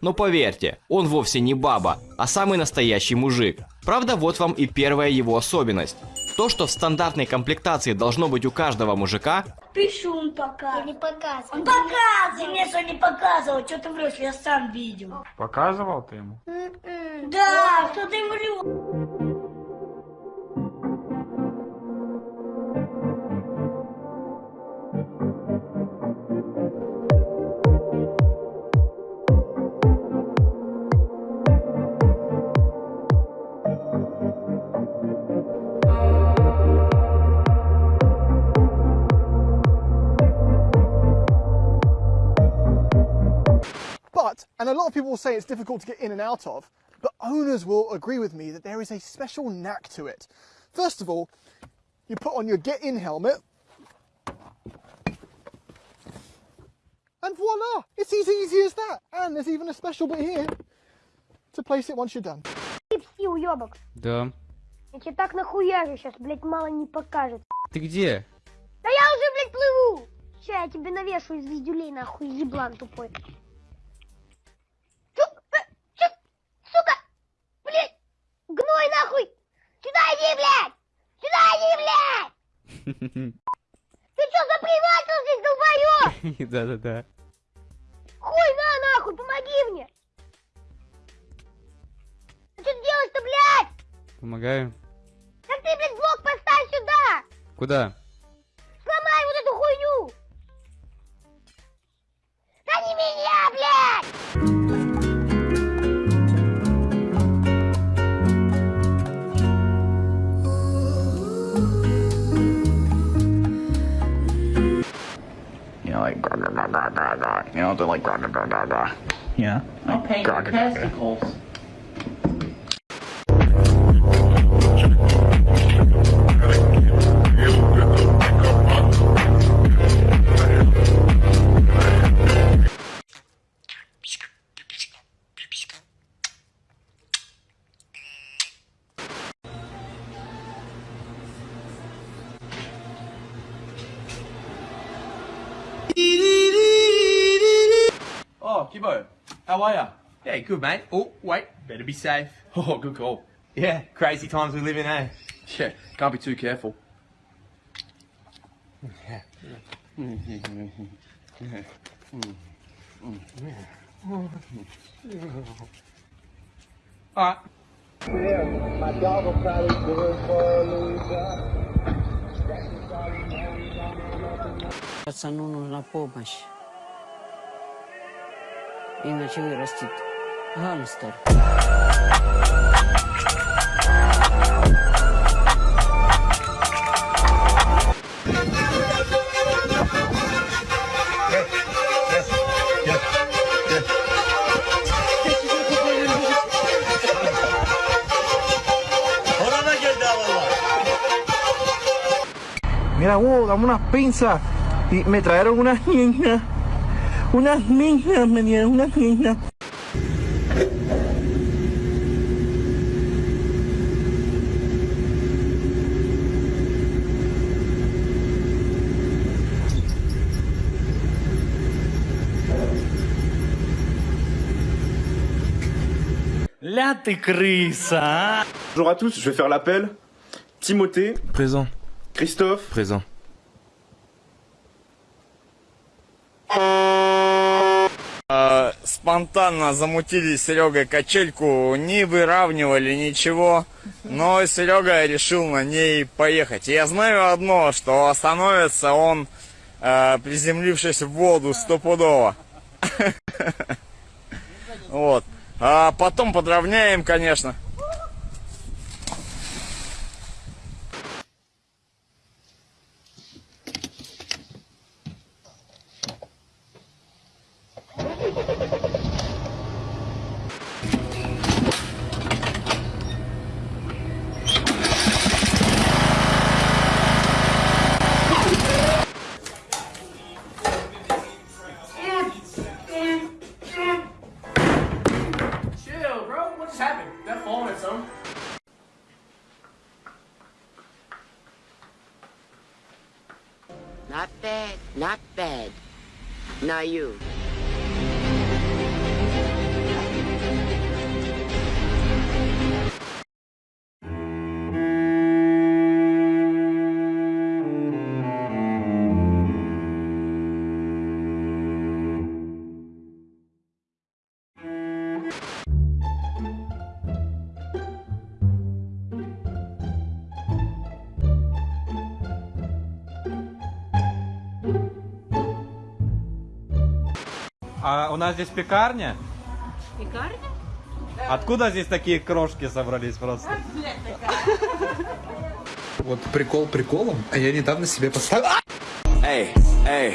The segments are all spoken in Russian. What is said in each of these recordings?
Но поверьте, он вовсе не баба, а самый настоящий мужик. Правда, вот вам и первая его особенность. То, что в стандартной комплектации должно быть у каждого мужика, Пишу он пока. Я не показываю. Он показывал. Мне что не показывал. Что ты врешь, я сам видел. Показывал ты ему? М-м. Да, что ты врешь? But, and a lot of people will say it's difficult to get in and out of, but owners will agree with me that there is a special knack to it. First of all, you put on your get in helmet, and voila! It's as easy as that. And there's even a special bit here to place it once you're done. Ты пси, уебок. Да. Я тебе так нахуяжу сейчас, блядь, мало не покажет. Ты где? Да я уже, блядь, плыву. Ща я тебе навешу из звездюлей, нахуй, еблан тупой. Ты чё, заприватил здесь, долбоёб? Да-да-да. Хуй на, нахуй, помоги мне! Ты что делаешь-то, блядь? Помогаю. Так ты, блядь, блок поставь сюда! Куда? Grah, grah, grah, grah. You know, they're like, grah, grah, grah, grah, grah. Yeah. I'll paint grah, your grah, grah. testicles. Gibbo, how are you? Yeah, good, mate. Oh, wait, better be safe. Oh, good call. Yeah, crazy times we live in, eh? Yeah, can't be too careful. Alright. Yeah, my dog will probably do it for a loser. That's a no-no, la Иначе вырастет гангстер. Mira, wow, dame unas pinzas. Y me trajeron unas niñas. Unas misas. Là, Bonjour à tous, je vais faire l'appel. Timothée. Présent. Christophe. Présent. Спонтанно замутили с Серегой качельку, не выравнивали ничего, но Серега решил на ней поехать. Я знаю одно, что остановится он, э, приземлившись в воду стопудово. Вот. А потом подровняем, конечно. by you. А у нас здесь пекарня? Пекарня? Откуда здесь такие крошки собрались просто? Вот прикол приколом, а я недавно себе поставил... Эй, эй.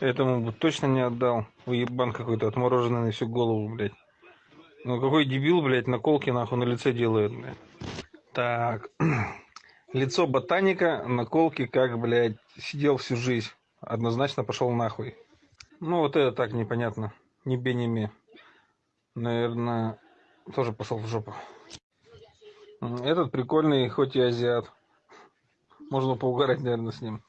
Этому бы точно не отдал. Уебан какой-то отмороженный на всю голову, блядь. Ну какой дебил, блядь, наколки нахуй на лице делает, блядь. Так. Лицо ботаника, наколки, как, блядь, сидел всю жизнь. Однозначно пошел нахуй. Ну вот это так непонятно. Не бе, не ме. Наверное, тоже пошел в жопу. Этот прикольный, хоть и азиат. Можно поугарать, наверное, с ним.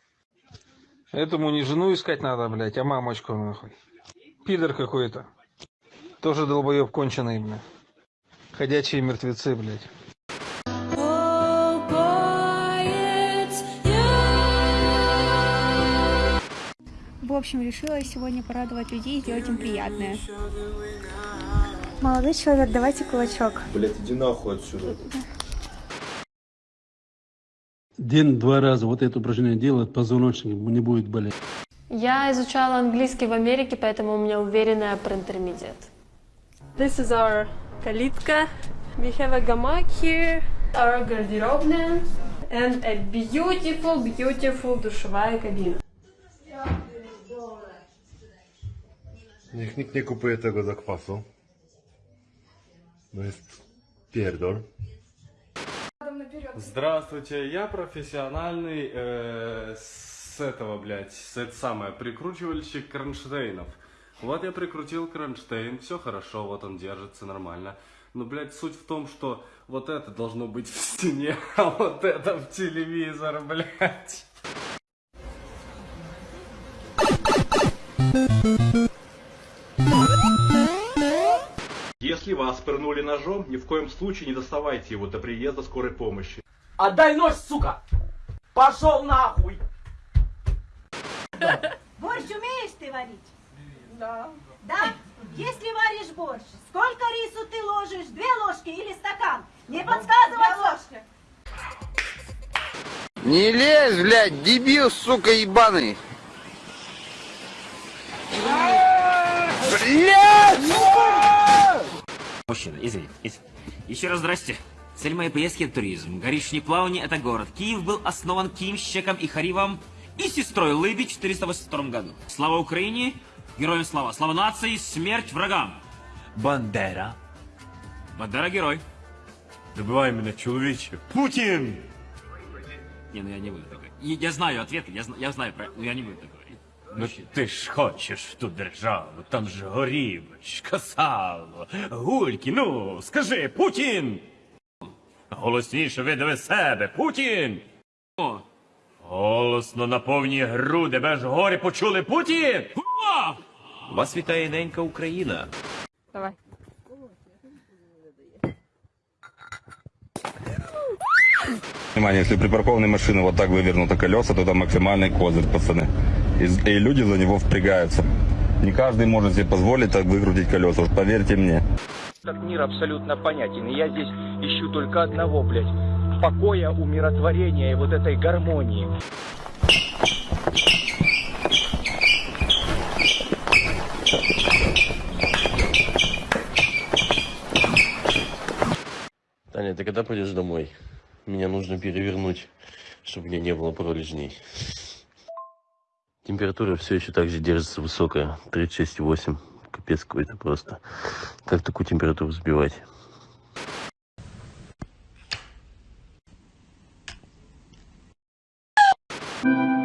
Этому не жену искать надо, блядь, а мамочку, нахуй. Пидор какой-то. Тоже долбоеб конченый, блядь. Ходячие мертвецы, блядь. Общем, решила сегодня порадовать людей и сделать им приятное. Молодой человек, давайте кулачок. Блять, иди нахуй отсюда. День-два раза вот это упражнение делает, позвоночник не будет болеть. Я изучала английский в Америке, поэтому у меня уверенная про интермедиат. This is our калитка. We have a гамак here, our гардеробная, and a beautiful, beautiful душевая кабина. Niech nikt nie kupuje tego zakwasu. No jest pierdol. Здравствуйте, я профессиональный э, с этого, блядь, с это самое, прикручивальщик кронштейнов. Вот я прикрутил кронштейн, все хорошо, вот он держится нормально. Но, блядь, суть в том, что вот это должно быть в стене, а вот это в телевизор, блядь. Если вас пырнули ножом, ни в коем случае не доставайте его до приезда скорой помощи. Отдай нож, сука! Пошел нахуй! Борщ умеешь ты варить? Да. Да? Если варишь борщ, сколько рису ты ложишь? Две ложки или стакан? Не подсказывай ложки. Не лезь, блядь, дебил, сука, ебаный. Блядь! Мужчина, извини, извини. Еще раз здрасте. Цель моей поездки – туризм. Горишний плавни – это город. Киев был основан Киевщиком и Харивом и сестрой Лыби в 482 году. Слава Украине, героям слава. Слава нации, смерть врагам. Бандера. Бандера герой. Добивай меня, человече. Путин! Не, ну я не буду такой. Я, я знаю ответ, я, я знаю, но я не буду такой. Ну ти ж хочеш в ту державу, там же горівочка, сало, гульки, ну, скажи, Путін! Голосніше видави себе, Путін! О! Голосно на повні груди, без гори почули Путін! Вас вітає ненька Україна. Давай. Внимание, если припаркованной машины вот так вывернуты колеса, то там максимальный козырь, пацаны. И, и люди за него впрягаются. Не каждый может себе позволить так выкрутить колеса, уж поверьте мне. Этот мир абсолютно понятен. И я здесь ищу только одного, блядь. Покоя, умиротворения и вот этой гармонии. Таня, ты когда пойдешь домой? Меня нужно перевернуть, чтобы у меня не было пролежней. Температура все еще так же держится высокая, 36,8. Капец какой-то просто. Как такую температуру сбивать? Is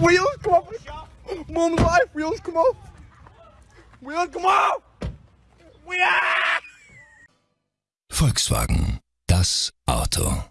Wheels, come on. Mom, life. Wheels, come on. Wheels, come on. Wheels. Volkswagen, das Auto.